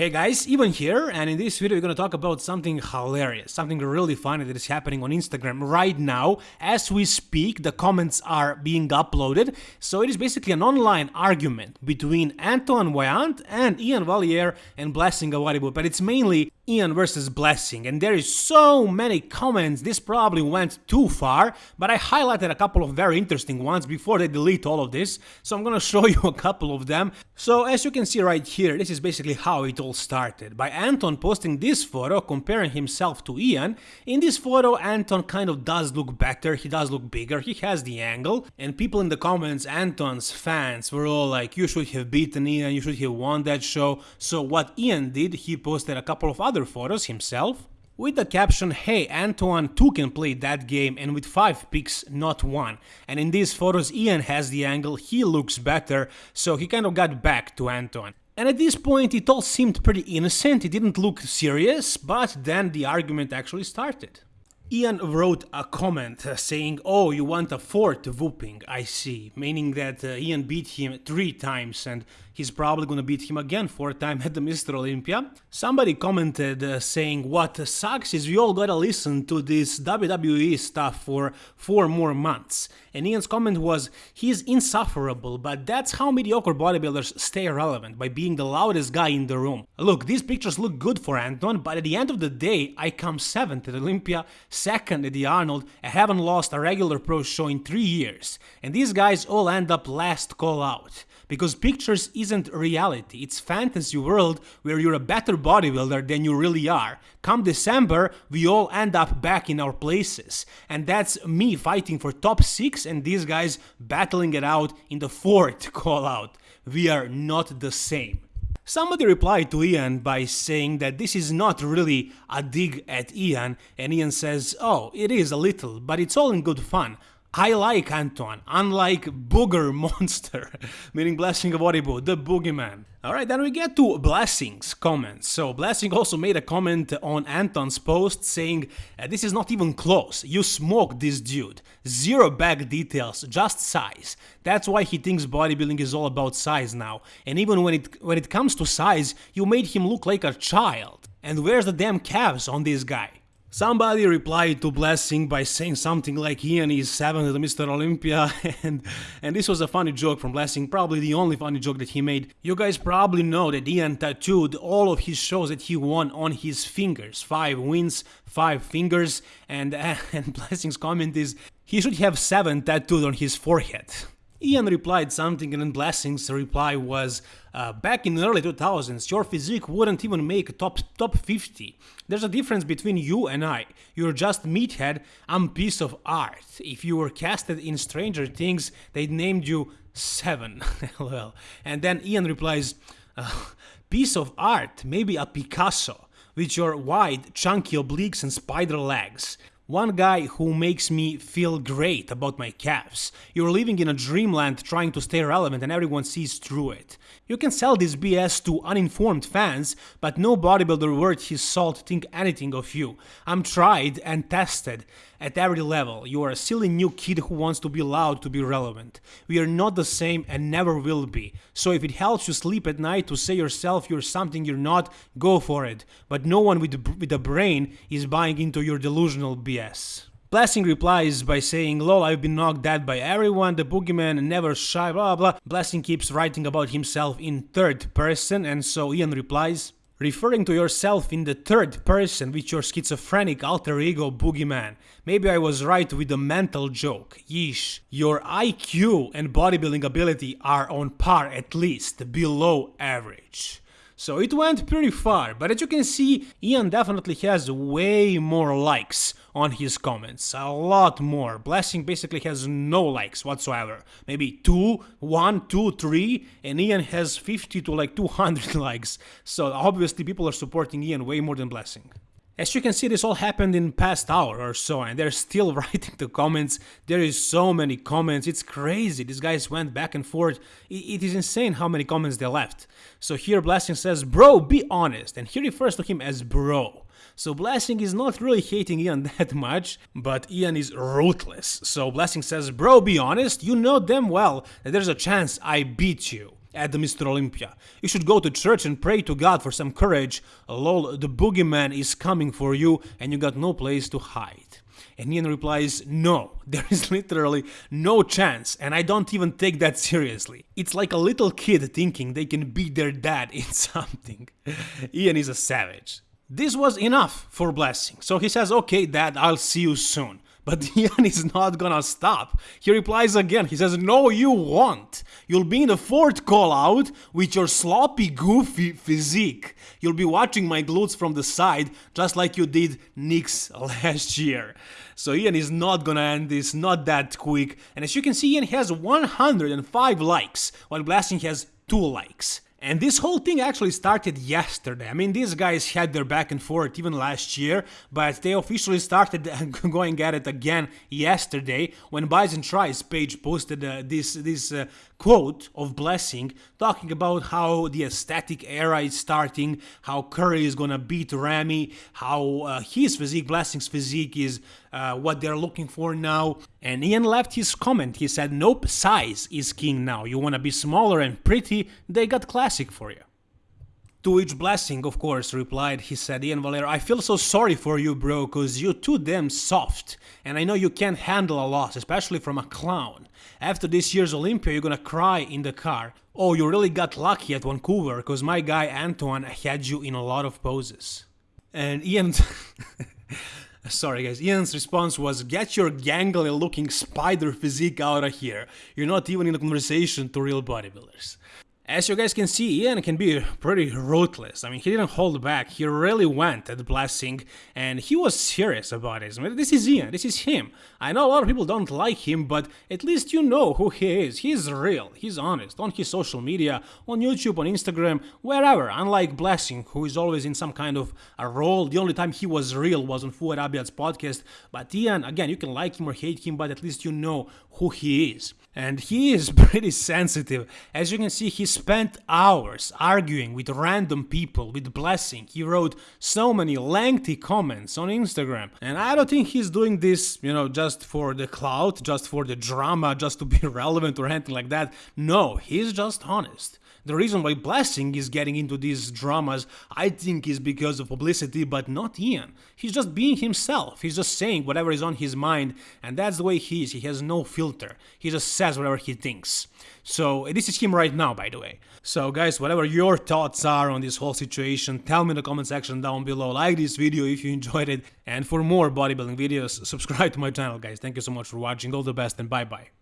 Hey guys, even here, and in this video we're gonna talk about something hilarious, something really funny that is happening on Instagram right now. As we speak, the comments are being uploaded, so it is basically an online argument between Antoine Vaillant and Iain Valliere and Blessing Awodibu, but it's mainly Iain versus Blessing, and there is so many comments, this probably went too far, but I highlighted a couple of very interesting ones before they delete all of this, so I'm gonna show you a couple of them. So as you can see right here, this is basically how it all started, by Anton posting this photo comparing himself to Iain. In this photo, Anton kind of does look better, he does look bigger, he has the angle, and people in the comments, Anton's fans, were all like, you should have beaten Iain, you should have won that show, so what Iain did, he posted a couple of other other photos himself with the caption hey Antoine too can play that game and with 5 picks not 1 and in these photos Iain has the angle, he looks better so he kind of got back to Antoine. And at this point it all seemed pretty innocent, it didn't look serious, but then the argument actually started. Iain wrote a comment uh, saying, oh, you want a fourth whooping, I see, meaning that uh, Iain beat him three times and he's probably gonna beat him again fourth time at the Mr. Olympia. Somebody commented uh, saying, what sucks is we all gotta listen to this WWE stuff for four more months. And Iain's comment was, he's insufferable, but that's how mediocre bodybuilders stay relevant, by being the loudest guy in the room. Look, these pictures look good for Anton, but at the end of the day, I come 7th at Olympia, 2nd at the Arnold, I haven't lost a regular pro show in 3 years, and these guys all end up last call out. Because pictures isn't reality, it's fantasy world where you're a better bodybuilder than you really are. Come December, we all end up back in our places. And that's me fighting for top 6 and these guys battling it out in the 4th call out. We are not the same. Somebody replied to Iain by saying that this is not really a dig at Iain, and Iain says, oh, it is a little, but it's all in good fun. I like Antoine, unlike Booger Monster, meaning Blessing of Awodibu, the boogeyman. Alright, then we get to Blessing's comments. So, Blessing also made a comment on Anton's post saying, uh, This is not even close, you smoked this dude. Zero back details, just size. That's why he thinks bodybuilding is all about size now. And even when it, when it comes to size, you made him look like a child. And where's the damn calves on this guy? Somebody replied to Blessing by saying something like Iain is 7th at Mr. Olympia and, and this was a funny joke from Blessing, probably the only funny joke that he made. You guys probably know that Iain tattooed all of his shows that he won on his fingers. 5 wins, 5 fingers and, and Blessing's comment is he should have 7 tattooed on his forehead. Iain replied something and Blessing's reply was, uh, back in the early 2000s, your physique wouldn't even make top top 50. There's a difference between you and I. You're just meathead, I'm piece of art. If you were casted in Stranger Things, they named you Seven. well, and then Iain replies, uh, piece of art, maybe a Picasso, with your wide, chunky obliques and spider legs. One guy who makes me feel great about my calves. You're living in a dreamland trying to stay relevant and everyone sees through it. You can sell this BS to uninformed fans, but no bodybuilder worth his salt think anything of you. I'm tried and tested at every level. You are a silly new kid who wants to be loud to be relevant. We are not the same and never will be. So if it helps you sleep at night to say yourself you're something you're not, go for it. But no one with, with a brain is buying into your delusional BS. Blessing replies by saying, lol, I've been knocked dead by everyone, the boogeyman never shy, blah blah. Blessing keeps writing about himself in third person, and so Iain replies, referring to yourself in the third person with your schizophrenic alter ego boogeyman. Maybe I was right with the mental joke. Yeesh. Your IQ and bodybuilding ability are on par at least, below average. So it went pretty far, but as you can see, Iain definitely has way more likes on his comments, a lot more. Blessing basically has no likes whatsoever, maybe 2, 1, 2, 3, and Iain has 50 to like 200 likes, so obviously people are supporting Iain way more than Blessing. As you can see, this all happened in past hour or so, and they're still writing the comments. There is so many comments, it's crazy. These guys went back and forth. It is insane how many comments they left. So here Blessing says, bro, be honest, and he refers to him as bro. So Blessing is not really hating Iain that much, but Iain is ruthless. So Blessing says, bro, be honest, you know damn well that there's a chance I beat you. at the Mr. Olympia. You should go to church and pray to God for some courage. Lol, the boogeyman is coming for you and you got no place to hide. And Iain replies, No, there is literally no chance, and I don't even take that seriously. It's like a little kid thinking they can beat their dad in something. Iain is a savage. This was enough for Blessing, so he says, Okay, dad, I'll see you soon. But Iain is not gonna stop. He replies again. He says, No, you won't. You'll be in the fourth call out with your sloppy, goofy physique. You'll be watching my glutes from the side, just like you did Nick's last year. So Iain is not gonna end this, not that quick. And as you can see, Iain has 105 likes, while Blessing has 2 likes. And this whole thing actually started yesterday. I mean, these guys had their back and forth even last year, but they officially started going at it again yesterday when Bison Tries page posted uh, this this uh, quote of Blessing talking about how the aesthetic era is starting, how Curry is gonna beat Ramy, how uh, his physique, Blessing's physique, is uh, what they're looking for now. And Iain left his comment. He said, Nope, size is king now. You wanna be smaller and pretty, they got classic for you. To which Blessing, of course, replied, he said, Iain Valliere, I feel so sorry for you, bro, cause you're too damn soft, and I know you can't handle a loss, especially from a clown. After this year's Olympia, you're gonna cry in the car. Oh, you really got lucky at Vancouver, cause my guy Antoine had you in a lot of poses. And Iain... Sorry guys, Iain's response was get your gangly looking spider physique out of here. You're not even in a conversation to real bodybuilders. As you guys can see, Iain can be pretty ruthless. I mean, he didn't hold back. He really went at Blessing, and he was serious about it. I mean, this is Iain. This is him. I know a lot of people don't like him, but at least you know who he is. He's real. He's honest on his social media, on YouTube, on Instagram, wherever. Unlike Blessing, who is always in some kind of a role. The only time he was real was on Fouad Abiad's podcast. But Iain, again, you can like him or hate him, but at least you know who he is. And he is pretty sensitive. As you can see, he spent hours arguing with random people, with Blessing. He wrote so many lengthy comments on Instagram. And I don't think he's doing this, you know, just for the clout, just for the drama, just to be relevant or anything like that. No, he's just honest. The reason why Blessing is getting into these dramas, I think, is because of publicity, but not Iain. He's just being himself. He's just saying whatever is on his mind, and that's the way he is. He has no filter. He just says whatever he thinks. So, this is him right now, by the way. So, guys, whatever your thoughts are on this whole situation, tell me in the comment section down below. Like this video if you enjoyed it, and for more bodybuilding videos, subscribe to my channel, guys. Thank you so much for watching. All the best, and bye bye.